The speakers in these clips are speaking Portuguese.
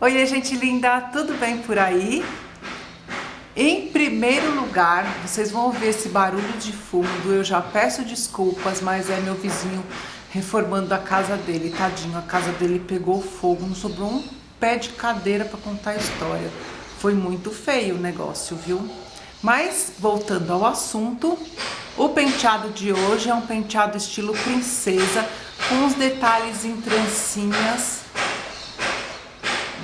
Oi, gente linda, tudo bem por aí? Em primeiro lugar, vocês vão ouvir esse barulho de fundo, eu já peço desculpas, mas é meu vizinho reformando a casa dele, tadinho, a casa dele pegou fogo, não sobrou um pé de cadeira para contar a história. Foi muito feio o negócio, viu? Mas, voltando ao assunto, o penteado de hoje é um penteado estilo princesa, com os detalhes em trancinhas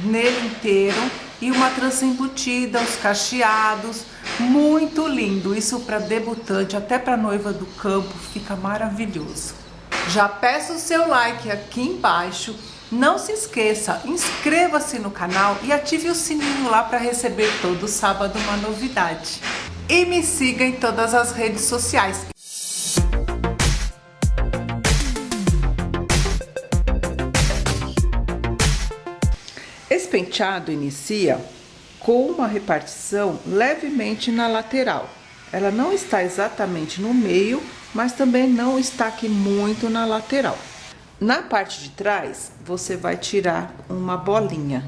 nele inteiro e uma trança embutida, os cacheados, muito lindo. Isso para debutante, até para noiva do campo, fica maravilhoso. Já peço o seu like aqui embaixo. Não se esqueça, inscreva-se no canal e ative o sininho lá para receber todo sábado uma novidade. E me siga em todas as redes sociais. Penteado inicia com uma repartição levemente na lateral. Ela não está exatamente no meio, mas também não está aqui muito na lateral. Na parte de trás, você vai tirar uma bolinha.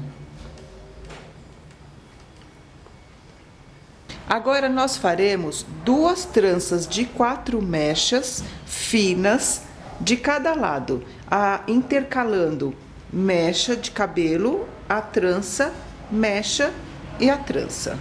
Agora, nós faremos duas tranças de quatro mechas finas de cada lado, a, intercalando mecha de cabelo a trança, mecha e a trança.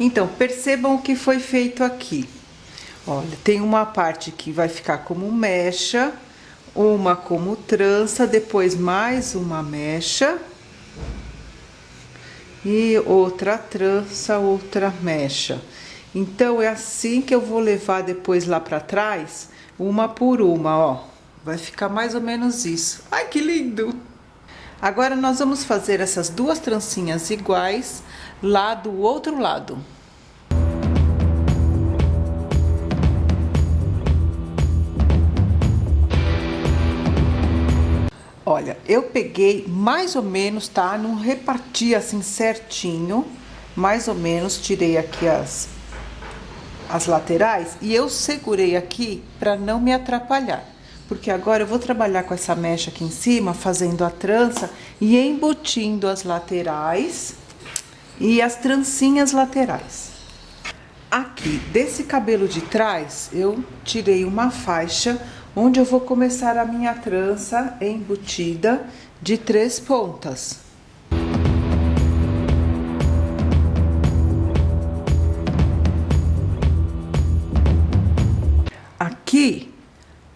Então, percebam o que foi feito aqui. Olha, tem uma parte que vai ficar como mecha, uma como trança, depois mais uma mecha e outra trança, outra mecha. Então, é assim que eu vou levar depois lá pra trás, uma por uma, ó. Vai ficar mais ou menos isso. Ai, que lindo! Agora, nós vamos fazer essas duas trancinhas iguais lá do outro lado. Olha, eu peguei mais ou menos, tá? Não reparti assim certinho, mais ou menos, tirei aqui as, as laterais e eu segurei aqui para não me atrapalhar. Porque agora eu vou trabalhar com essa mecha aqui em cima, fazendo a trança e embutindo as laterais e as trancinhas laterais. Aqui, desse cabelo de trás, eu tirei uma faixa onde eu vou começar a minha trança embutida de três pontas. Aqui,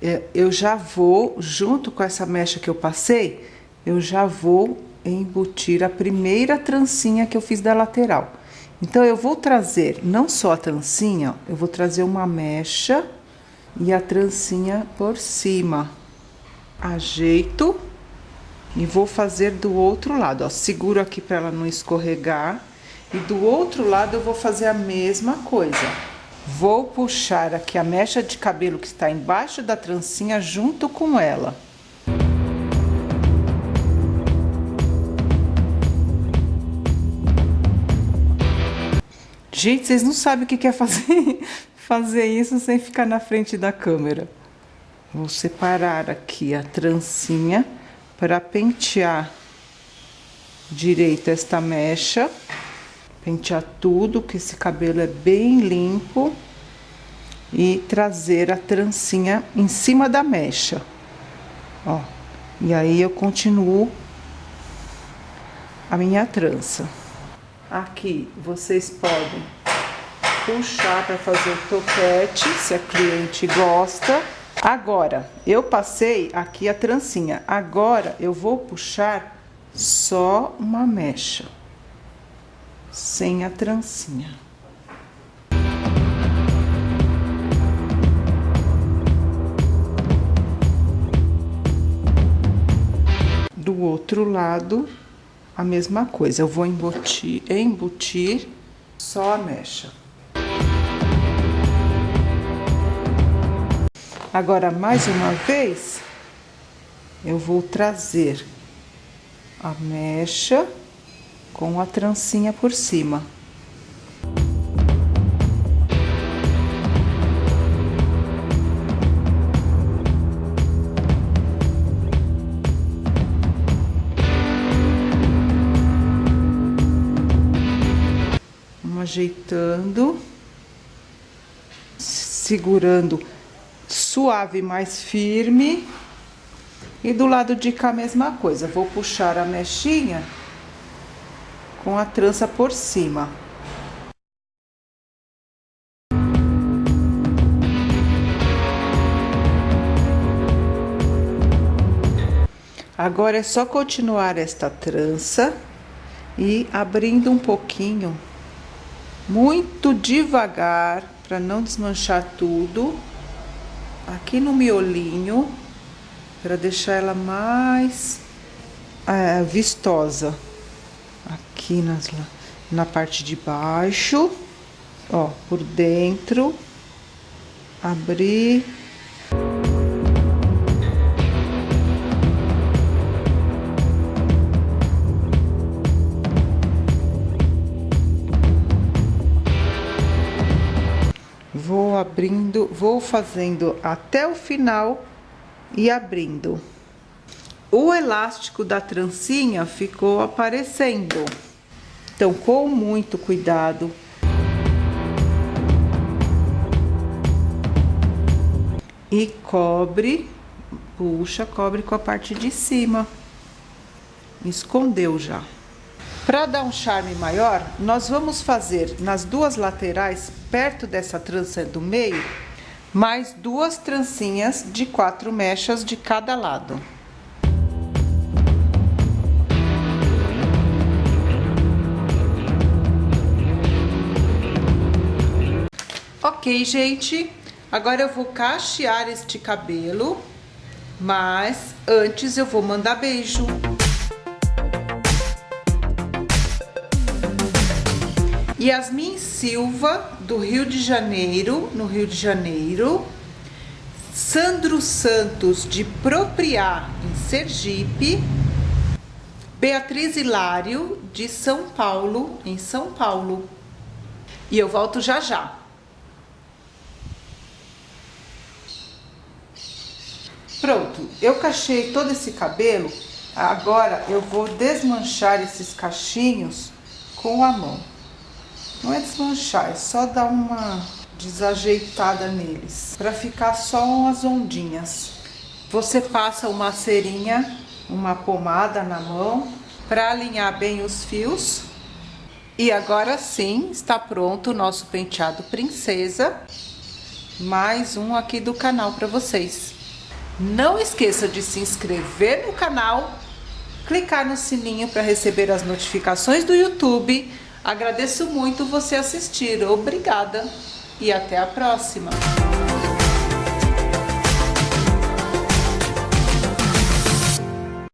é, eu já vou, junto com essa mecha que eu passei, eu já vou embutir a primeira trancinha que eu fiz da lateral. Então, eu vou trazer não só a trancinha, eu vou trazer uma mecha e a trancinha por cima. Ajeito e vou fazer do outro lado, ó. Seguro aqui para ela não escorregar. E do outro lado eu vou fazer a mesma coisa. Vou puxar aqui a mecha de cabelo que está embaixo da trancinha junto com ela. Gente, vocês não sabem o que quer fazer fazer isso sem ficar na frente da câmera. Vou separar aqui a trancinha para pentear direito esta mecha. Pentear tudo, que esse cabelo é bem limpo. E trazer a trancinha em cima da mecha. Ó, e aí eu continuo a minha trança. Aqui, vocês podem puxar para fazer o topete, se a cliente gosta. Agora, eu passei aqui a trancinha. Agora, eu vou puxar só uma mecha, sem a trancinha. Do outro lado, a mesma coisa. Eu vou embutir, embutir só a mecha. Agora, mais uma vez, eu vou trazer a mecha com a trancinha por cima. Ajeitando, segurando suave, mais firme. E do lado de cá a mesma coisa, vou puxar a mechinha com a trança por cima. Agora é só continuar esta trança e abrindo um pouquinho, muito devagar, para não desmanchar tudo, aqui no miolinho para deixar ela mais é, vistosa. Aqui nas, na parte de baixo, ó, por dentro, abrir. Abrindo, vou fazendo até o final e abrindo. O elástico da trancinha ficou aparecendo. Então, com muito cuidado, e cobre, puxa, cobre com a parte de cima. Escondeu já. Para dar um charme maior, nós vamos fazer nas duas laterais, perto dessa trança do meio, mais duas trancinhas de quatro mechas de cada lado. Ok, gente, agora eu vou cachear este cabelo, mas antes eu vou mandar beijo. Yasmin Silva, do Rio de Janeiro, no Rio de Janeiro. Sandro Santos, de Propriá, em Sergipe. Beatriz Hilário, de São Paulo, em São Paulo. E eu volto já já. Pronto, eu cachei todo esse cabelo. Agora eu vou desmanchar esses cachinhos com a mão. Não é desmanchar, é só dar uma desajeitada neles, para ficar só umas ondinhas. Você passa uma cerinha, uma pomada na mão, para alinhar bem os fios. E agora sim, está pronto o nosso penteado princesa. Mais um aqui do canal para vocês. Não esqueça de se inscrever no canal, clicar no sininho para receber as notificações do YouTube Agradeço muito você assistir. Obrigada e até a próxima.